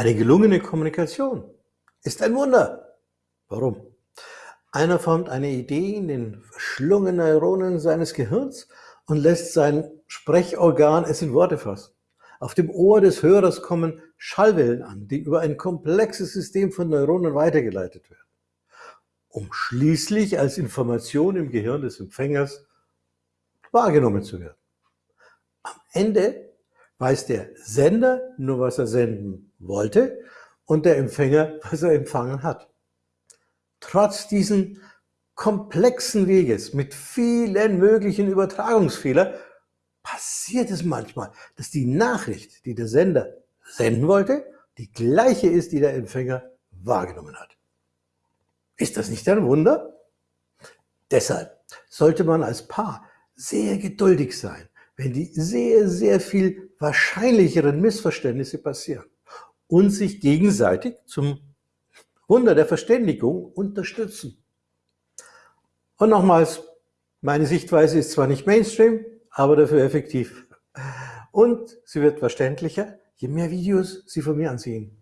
Eine gelungene Kommunikation ist ein Wunder. Warum? Einer formt eine Idee in den verschlungenen Neuronen seines Gehirns und lässt sein Sprechorgan es in Worte fassen. Auf dem Ohr des Hörers kommen Schallwellen an, die über ein komplexes System von Neuronen weitergeleitet werden, um schließlich als Information im Gehirn des Empfängers wahrgenommen zu werden. Am Ende weiß der Sender nur, was er senden wollte und der Empfänger, was er empfangen hat. Trotz diesen komplexen Weges mit vielen möglichen Übertragungsfehlern passiert es manchmal, dass die Nachricht, die der Sender senden wollte, die gleiche ist, die der Empfänger wahrgenommen hat. Ist das nicht ein Wunder? Deshalb sollte man als Paar sehr geduldig sein wenn die sehr, sehr viel wahrscheinlicheren Missverständnisse passieren und sich gegenseitig zum Wunder der Verständigung unterstützen. Und nochmals, meine Sichtweise ist zwar nicht Mainstream, aber dafür effektiv. Und sie wird verständlicher, je mehr Videos Sie von mir ansehen.